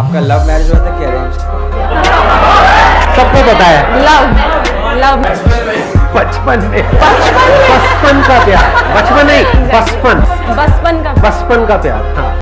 आपका love marriage हुआ था कि अरेंज सबको पता है। लव लव बचपन में। बचपन में? बचपन का प्यार। बचपन नहीं बचपन। बचपन का। बचपन का प्यार हाँ।